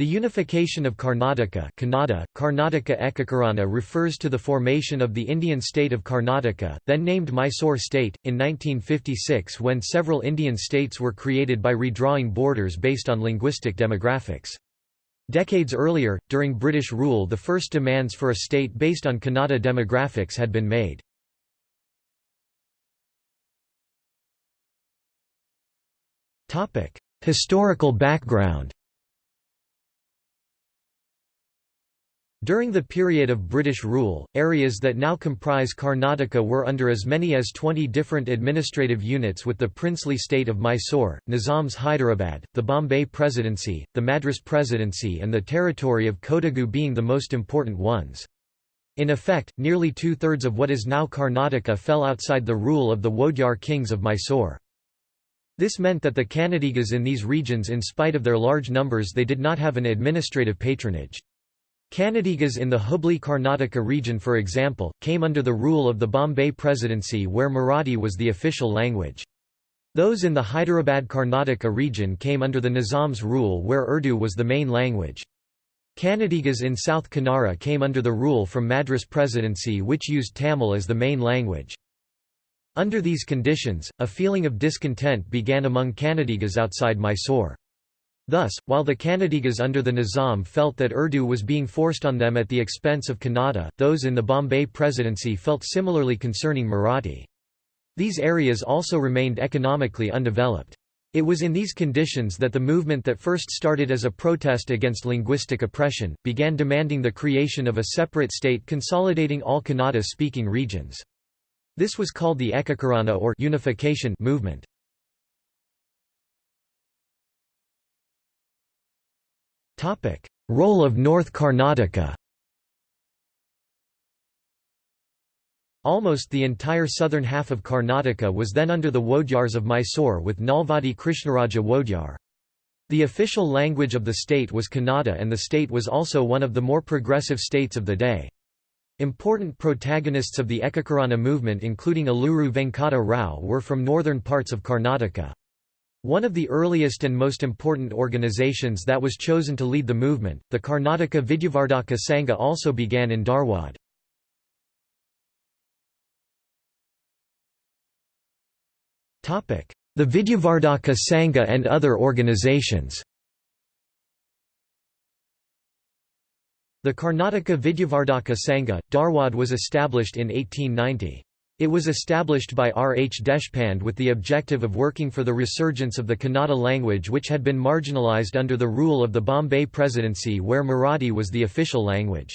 The unification of Karnataka Kannada, Karnataka Ekakarana refers to the formation of the Indian state of Karnataka, then named Mysore state, in 1956 when several Indian states were created by redrawing borders based on linguistic demographics. Decades earlier, during British rule the first demands for a state based on Kannada demographics had been made. Historical background During the period of British rule, areas that now comprise Karnataka were under as many as 20 different administrative units with the princely state of Mysore, Nizam's Hyderabad, the Bombay Presidency, the Madras Presidency and the territory of Kodagu being the most important ones. In effect, nearly two-thirds of what is now Karnataka fell outside the rule of the Wodyar kings of Mysore. This meant that the Kannadigas in these regions in spite of their large numbers they did not have an administrative patronage. Kannadigas in the Hubli Karnataka region for example, came under the rule of the Bombay Presidency where Marathi was the official language. Those in the Hyderabad Karnataka region came under the Nizam's rule where Urdu was the main language. Kannadigas in South Kanara came under the rule from Madras Presidency which used Tamil as the main language. Under these conditions, a feeling of discontent began among Kannadigas outside Mysore. Thus, while the Kannadigas under the Nizam felt that Urdu was being forced on them at the expense of Kannada, those in the Bombay Presidency felt similarly concerning Marathi. These areas also remained economically undeveloped. It was in these conditions that the movement that first started as a protest against linguistic oppression, began demanding the creation of a separate state consolidating all Kannada-speaking regions. This was called the Ekakarana or unification movement. Role of North Karnataka Almost the entire southern half of Karnataka was then under the Wodyars of Mysore with Nalvadi Krishnaraja Wodyar. The official language of the state was Kannada and the state was also one of the more progressive states of the day. Important protagonists of the Ekakarana movement including Aluru Venkata Rao were from northern parts of Karnataka. One of the earliest and most important organizations that was chosen to lead the movement, the Karnataka Vidyavardhaka Sangha also began in Dharwad. The Vidyavardhaka Sangha and other organizations The Karnataka Vidyavardhaka Sangha, Dharwad was established in 1890. It was established by R. H. Deshpande with the objective of working for the resurgence of the Kannada language which had been marginalized under the rule of the Bombay Presidency where Marathi was the official language.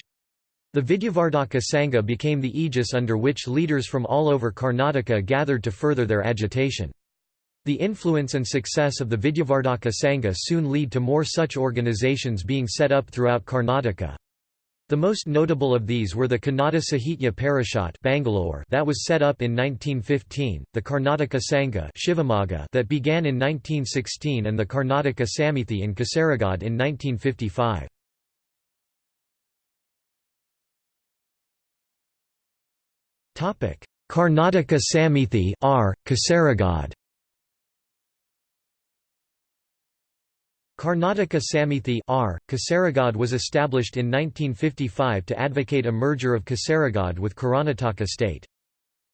The Vidyavardhaka Sangha became the aegis under which leaders from all over Karnataka gathered to further their agitation. The influence and success of the Vidyavardhaka Sangha soon lead to more such organizations being set up throughout Karnataka. The most notable of these were the Kannada Sahitya Parishad Bangalore that was set up in 1915, the Karnataka Sangha Shivamogga that began in 1916 and the Karnataka Samithi in Kasaragod in 1955. Karnataka Samithi R. Kasaragod Karnataka Samithi R. Kasaragod was established in 1955 to advocate a merger of Kasaragod with Karnataka state.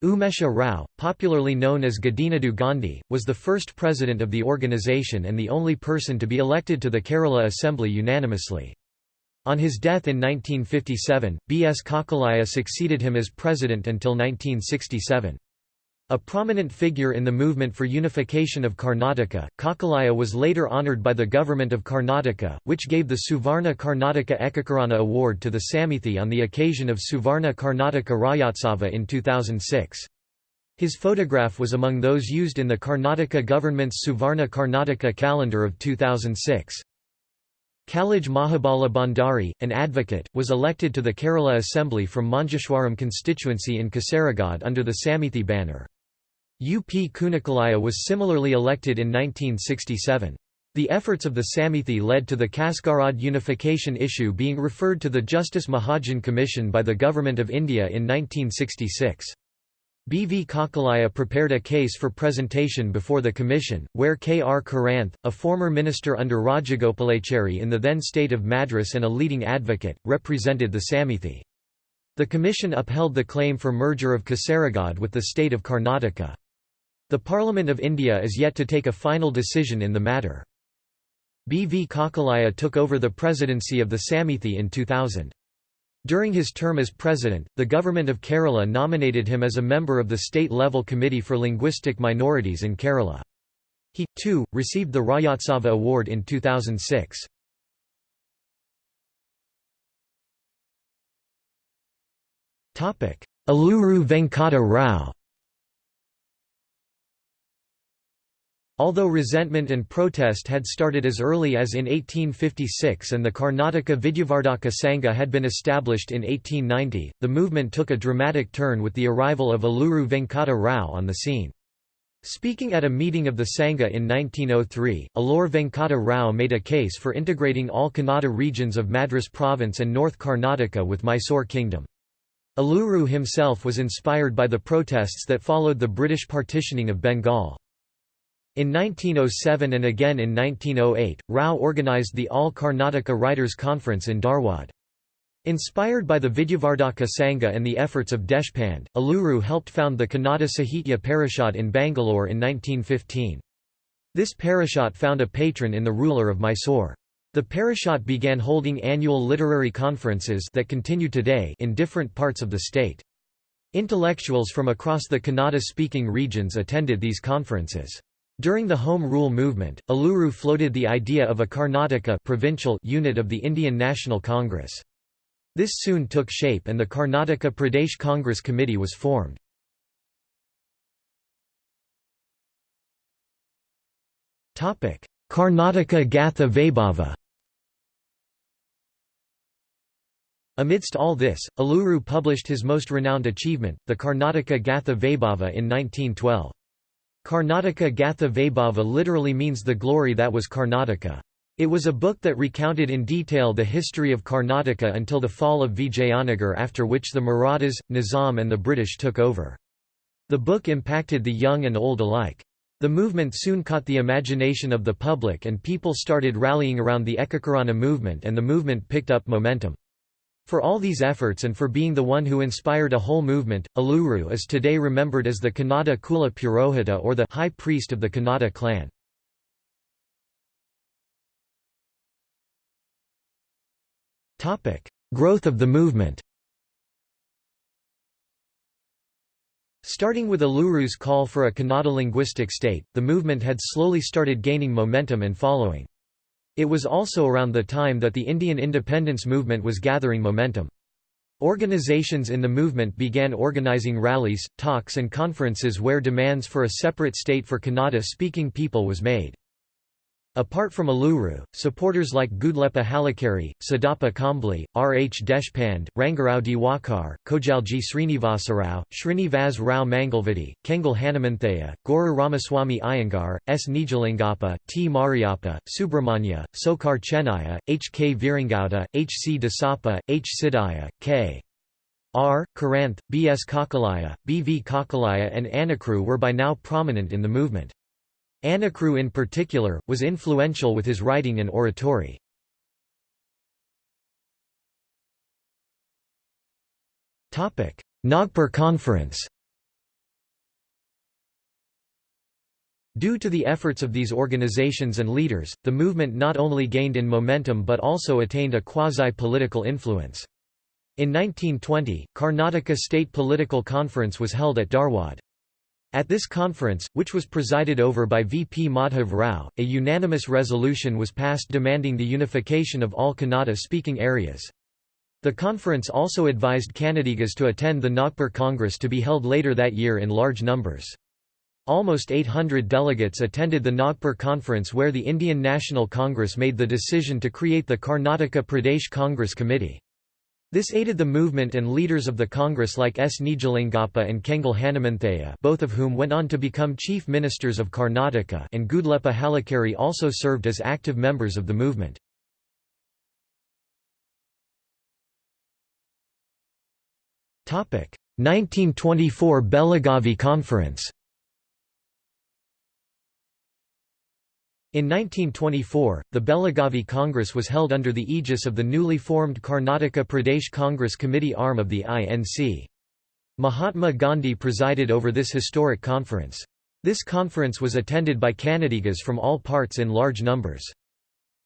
Umesha Rao, popularly known as Gadinadu Gandhi, was the first president of the organization and the only person to be elected to the Kerala Assembly unanimously. On his death in 1957, B. S. Kakkillaya succeeded him as president until 1967. A prominent figure in the movement for unification of Karnataka, Kakkillaya was later honoured by the government of Karnataka, which gave the Suvarna Karnataka Ekakarana Award to the Samithi on the occasion of Suvarna Karnataka Rajyotsava in 2006. His photograph was among those used in the Karnataka government's Suvarna Karnataka calendar of 2006. Kalaj Mahabala Bhandari, an advocate, was elected to the Kerala Assembly from Manjeshwaram constituency in Kasaragod under the Samithi banner. UP Kunikalaya was similarly elected in 1967. The efforts of the Samithi led to the Kasaragod unification issue being referred to the Justice Mahajan Commission by the Government of India in 1966. B. V. Kakkillaya prepared a case for presentation before the commission, where K. R. Karanth, a former minister under Rajagopalachari in the then state of Madras and a leading advocate, represented the Samithi. The commission upheld the claim for merger of Kasaragod with the state of Karnataka. The Parliament of India is yet to take a final decision in the matter. B. V. Kakkillaya took over the presidency of the Samithi in 2000. During his term as president, the government of Kerala nominated him as a member of the state-level Committee for Linguistic Minorities in Kerala. He, too, received the Rajyotsava Award in 2006. Aluru Venkata Rao Although resentment and protest had started as early as in 1856 and the Karnataka Vidyavardhaka Sangha had been established in 1890, the movement took a dramatic turn with the arrival of Aluru Venkata Rao on the scene. Speaking at a meeting of the Sangha in 1903, Alur Venkata Rao made a case for integrating all Kannada regions of Madras province and North Karnataka with Mysore kingdom. Aluru himself was inspired by the protests that followed the British partitioning of Bengal. In 1907 and again in 1908, Rao organized the All Karnataka Writers' Conference in Dharwad. Inspired by the Vidyavardhaka Sangha and the efforts of Deshpande, Aluru helped found the Kannada Sahitya Parishad in Bangalore in 1915. This parishad found a patron in the ruler of Mysore. The parishad began holding annual literary conferences that continue today in different parts of the state. Intellectuals from across the Kannada-speaking regions attended these conferences. During the Home Rule movement, Aluru floated the idea of a Karnataka provincial unit of the Indian National Congress. This soon took shape and the Karnataka Pradesh Congress Committee was formed. Karnataka Gatha Vaibhava Amidst all this, Aluru published his most renowned achievement, the Karnataka Gatha Vaibhava in 1912. Karnataka Gatha Vaibhava literally means the glory that was Karnataka. It was a book that recounted in detail the history of Karnataka until the fall of Vijayanagar after which the Marathas, Nizam and the British took over. The book impacted the young and old alike. The movement soon caught the imagination of the public and people started rallying around the Ekakarana movement and the movement picked up momentum. For all these efforts and for being the one who inspired a whole movement, Aluru is today remembered as the Kannada Kula Purohita or the High Priest of the Kannada clan. Growth of the movement Starting with Aluru's call for a Kannada linguistic state, the movement had slowly started gaining momentum and following. It was also around the time that the Indian independence movement was gathering momentum. Organizations in the movement began organizing rallies, talks and conferences where demands for a separate state for Kannada-speaking people was made. Apart from Aluru, supporters like Gudleppa Hallikeri, Siddappa Kambli, R. H. Deshpande, Rangarao Diwakar, Kojalji Srinivasarao, Srinivas Rao Mangalvadi, Kengal Hanumanthaiah, Guru Ramaswamy Iyengar, S. Nijalingappa, T. Mariappa, Subramanya, Sokar Chennaya, H. K. Virangauda, H. C. Dasappa, H. Siddhaya, K. R. Karanth, B. S. Kakkillaya, B. V. Kakkillaya and Anakru were by now prominent in the movement. Anakru in particular, was influential with his writing and oratory. Nagpur Conference Due to the efforts of these organizations and leaders, the movement not only gained in momentum but also attained a quasi-political influence. In 1920, Karnataka State Political Conference was held at Dharwad. At this conference, which was presided over by VP Madhav Rao, a unanimous resolution was passed demanding the unification of all Kannada-speaking areas. The conference also advised Kannadigas to attend the Nagpur Congress to be held later that year in large numbers. Almost 800 delegates attended the Nagpur conference where the Indian National Congress made the decision to create the Karnataka Pradesh Congress Committee. This aided the movement and leaders of the Congress like S. Nijalingappa and Kengal Hanumanthaiah both of whom went on to become chief ministers of Karnataka and Gudleppa Hallikeri also served as active members of the movement. Topic 1924 Belagavi Conference In 1924, the Belagavi Congress was held under the aegis of the newly formed Karnataka Pradesh Congress Committee arm of the INC. Mahatma Gandhi presided over this historic conference. This conference was attended by Kannadigas from all parts in large numbers.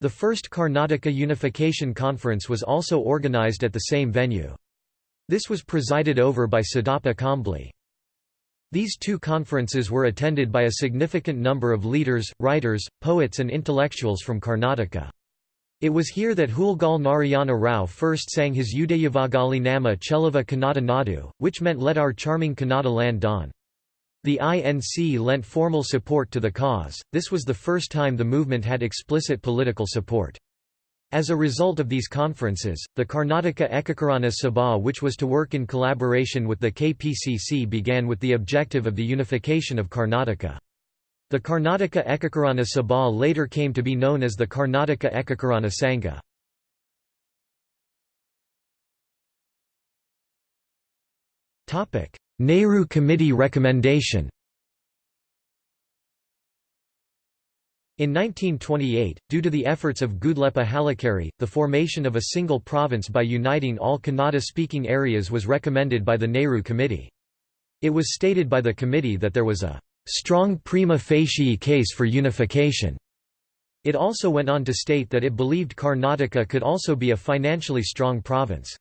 The first Karnataka Unification Conference was also organized at the same venue. This was presided over by Siddappa Kambli. These two conferences were attended by a significant number of leaders, writers, poets and intellectuals from Karnataka. It was here that Huilgol Narayana Rao first sang his Udayavagali Namma Cheluva Kannada Nadu, which meant let our charming Kannada land dawn. The INC lent formal support to the cause, this was the first time the movement had explicit political support. As a result of these conferences, the Karnataka Ekakarana Sabha which was to work in collaboration with the KPCC began with the objective of the unification of Karnataka. The Karnataka Ekakarana Sabha later came to be known as the Karnataka Ekakarana Sangha. Nehru Committee recommendation In 1928, due to the efforts of Gudleppa Hallikeri, the formation of a single province by uniting all Kannada-speaking areas was recommended by the Nehru Committee. It was stated by the committee that there was a strong prima facie case for unification. It also went on to state that it believed Karnataka could also be a financially strong province.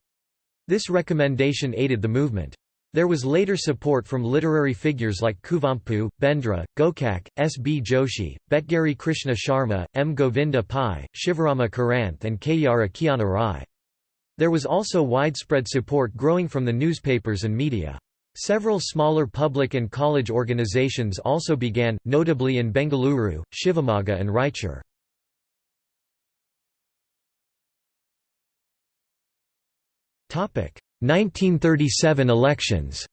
This recommendation aided the movement. There was later support from literary figures like Kuvempu, Bendre, Gokak, S. B. Joshi, Betgeri Krishna Sharma, M. Govinda Pai, Shivarama Karanth and Kayyara Kinhanna Rai. There was also widespread support growing from the newspapers and media. Several smaller public and college organizations also began, notably in Bengaluru, Shivamogga and Raichur. Topic: 1937 elections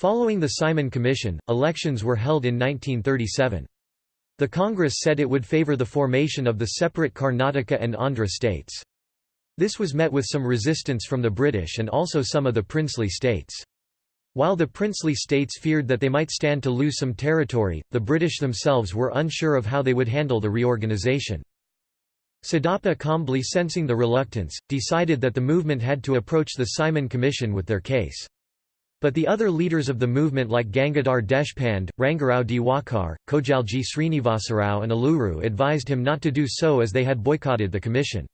Following the Simon Commission, elections were held in 1937. The Congress said it would favor the formation of the separate Karnataka and Andhra states. This was met with some resistance from the British and also some of the princely states. While the princely states feared that they might stand to lose some territory, the British themselves were unsure of how they would handle the reorganisation. Siddappa Kambli sensing the reluctance, decided that the movement had to approach the Simon Commission with their case. But the other leaders of the movement like Gangadhar Deshpande, Rangarao Diwakar, Kojalji Srinivasarao and Aluru advised him not to do so as they had boycotted the commission.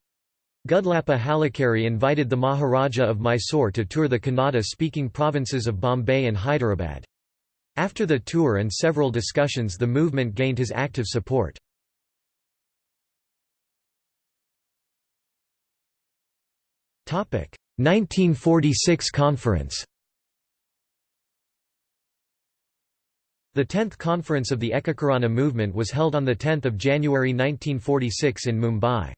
Gudleppa Hallikeri invited the Maharaja of Mysore to tour the Kannada-speaking provinces of Bombay and Hyderabad. After the tour and several discussions the movement gained his active support. 1946 conference The 10th conference of the Ekakarana movement was held on 10 January 1946 in Mumbai.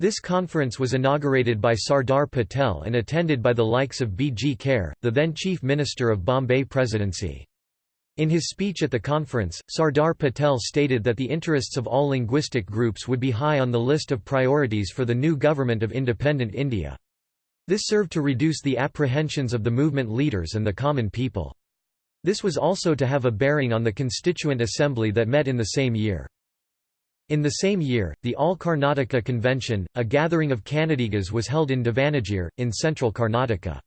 This conference was inaugurated by Sardar Patel and attended by the likes of B. G. Kher, the then Chief Minister of Bombay Presidency. In his speech at the conference, Sardar Patel stated that the interests of all linguistic groups would be high on the list of priorities for the new government of independent India. This served to reduce the apprehensions of the movement leaders and the common people. This was also to have a bearing on the Constituent Assembly that met in the same year. In the same year, the All Karnataka Convention, a gathering of Kannadigas was held in Davanagere, in central Karnataka.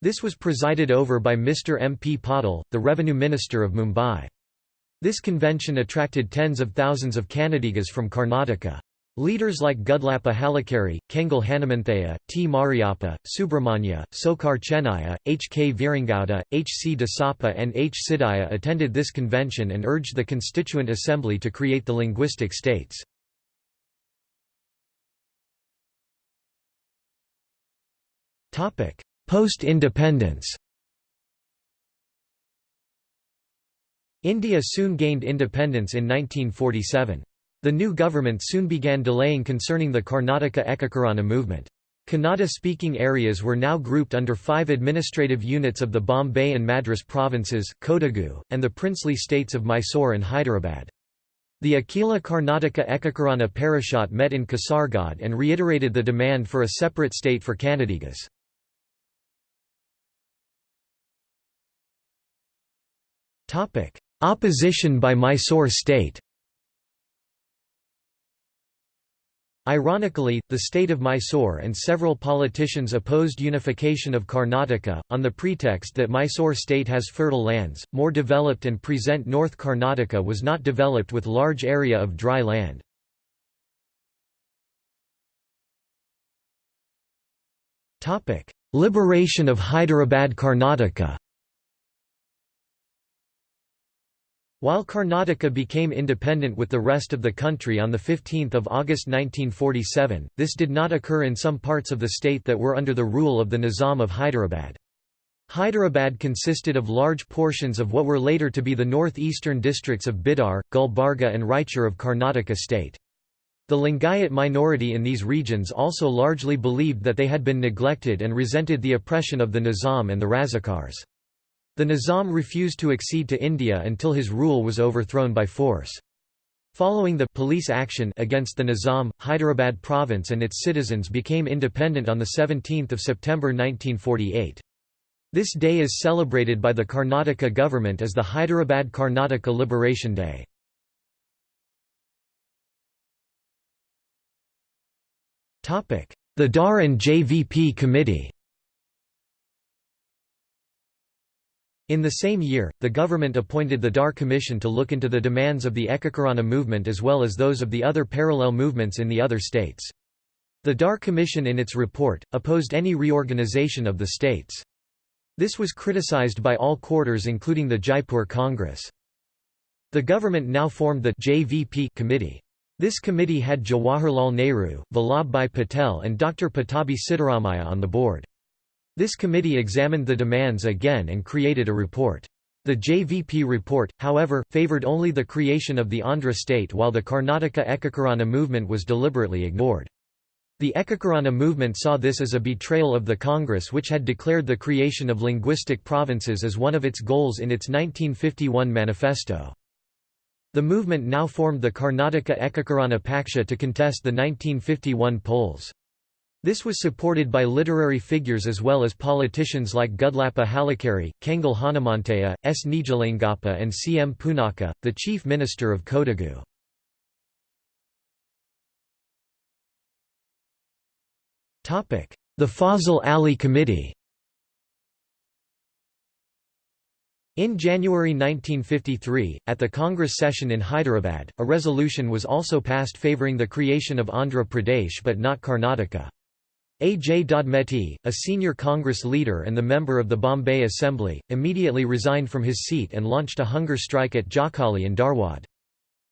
This was presided over by Mr. M. P. Patil, the Revenue Minister of Mumbai. This convention attracted tens of thousands of Kannadigas from Karnataka. Leaders like Gudleppa Hallikeri, Kengal Hanumanthaiah, T. Mariappa, Subramanya, Sokar Chennaya, H. K. Virangauda, H. C. Dasappa and H. Siddaya attended this convention and urged the Constituent Assembly to create the linguistic states. Post-independence India soon gained independence in 1947. The new government soon began delaying concerning the Karnataka Ekakarana movement. Kannada-speaking areas were now grouped under five administrative units of the Bombay and Madras provinces, Kodagu, and the princely states of Mysore and Hyderabad. The Akhila Karnataka Ekakarana Parishad met in Kasaragod and reiterated the demand for a separate state for Kannadigas. Opposition by Mysore state Ironically, the state of Mysore and several politicians opposed unification of Karnataka, on the pretext that Mysore state has fertile lands, more developed and present North Karnataka was not developed with large area of dry land. Liberation of Hyderabad Karnataka While Karnataka became independent with the rest of the country on 15 August 1947, this did not occur in some parts of the state that were under the rule of the Nizam of Hyderabad. Hyderabad consisted of large portions of what were later to be the northeastern districts of Bidar, Gulbarga and Raichur of Karnataka state. The Lingayat minority in these regions also largely believed that they had been neglected and resented the oppression of the Nizam and the Razakars. The Nizam refused to accede to India until his rule was overthrown by force. Following the police action against the Nizam, Hyderabad province and its citizens became independent on 17 September 1948. This day is celebrated by the Karnataka government as the Hyderabad Karnataka Liberation Day. The Dhar and JVP Committee In the same year, the government appointed the Dhar Commission to look into the demands of the Ekakarana movement as well as those of the other parallel movements in the other states. The Dhar Commission in its report, opposed any reorganization of the states. This was criticized by all quarters including the Jaipur Congress. The government now formed the JVP committee. This committee had Jawaharlal Nehru, Vallabhbhai Patel and Dr. Pattabhi Sitaramayya on the board. This committee examined the demands again and created a report. The JVP report, however, favoured only the creation of the Andhra state while the Karnataka Ekakarana movement was deliberately ignored. The Ekakarana movement saw this as a betrayal of the Congress which had declared the creation of linguistic provinces as one of its goals in its 1951 manifesto. The movement now formed the Karnataka Ekakarana Paksha to contest the 1951 polls. This was supported by literary figures as well as politicians like Gudleppa Hallikeri, Kengal Hanumanthaiah, S. Nijalingappa and C. M. Poonacha, the chief minister of Kodagu. The Fazal Ali Committee In January 1953, at the Congress session in Hyderabad, a resolution was also passed favouring the creation of Andhra Pradesh but not Karnataka. A. J. Dodmeti, a senior Congress leader and the member of the Bombay Assembly, immediately resigned from his seat and launched a hunger strike at Jokhali in Dharwad.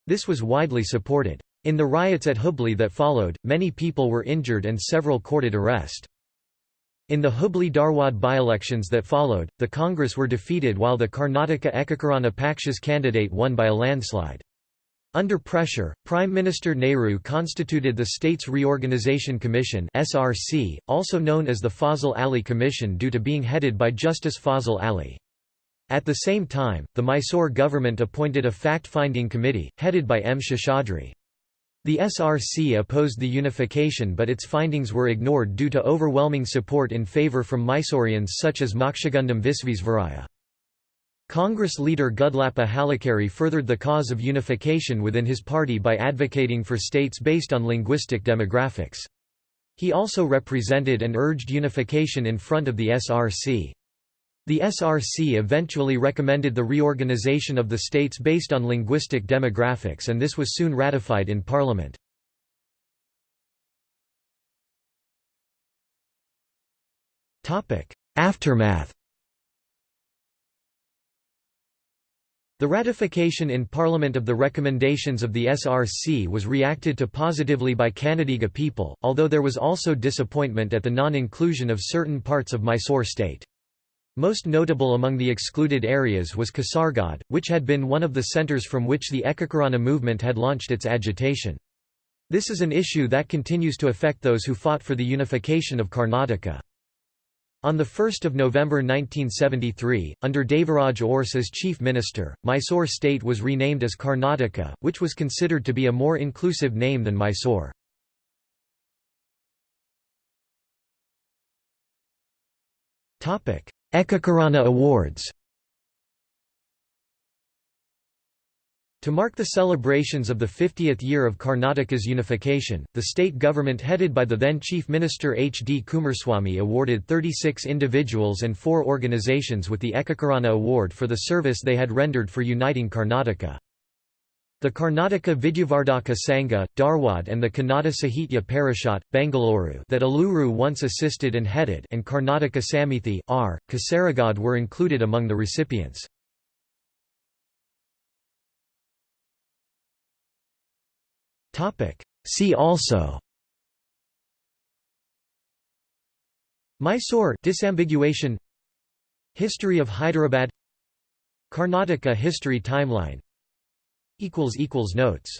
This was widely supported. In the riots at Hubli that followed, many people were injured and several courted arrest. In the Hubli-Dharwad by-elections that followed, the Congress were defeated while the Karnataka Ekakarana Paksha's candidate won by a landslide. Under pressure, Prime Minister Nehru constituted the States Reorganisation Commission (SRC), also known as the Fazal Ali Commission due to being headed by Justice Fazal Ali. At the same time, the Mysore government appointed a fact-finding committee, headed by M. Seshadri. The SRC opposed the unification but its findings were ignored due to overwhelming support in favour from Mysoreans such as Mokshagundam Visvesvaraya. Congress leader Gudleppa Hallikeri furthered the cause of unification within his party by advocating for states based on linguistic demographics. He also represented and urged unification in front of the SRC. The SRC eventually recommended the reorganization of the states based on linguistic demographics and this was soon ratified in parliament. Aftermath The ratification in Parliament of the recommendations of the SRC was reacted to positively by Kannadiga people, although there was also disappointment at the non-inclusion of certain parts of Mysore state. Most notable among the excluded areas was Kasaragod, which had been one of the centres from which the Ekakarana movement had launched its agitation. This is an issue that continues to affect those who fought for the unification of Karnataka. On 1 November 1973, under Devaraj Urs as chief minister, Mysore state was renamed as Karnataka, which was considered to be a more inclusive name than Mysore. Ekakarana Awards To mark the celebrations of the 50th year of Karnataka's unification, the state government headed by the then Chief Minister H. D. Kumaraswamy awarded 36 individuals and four organizations with the Ekakirana Award for the service they had rendered for uniting Karnataka. The Karnataka Vidyavardhaka Sangha, Dharwad and the Kannada Sahitya Parishad, Bangalore that Aluru once assisted and headed and Karnataka Samithi R. Kasaragod were included among the recipients. See also. Mysore disambiguation. History of Hyderabad. Karnataka history timeline. Notes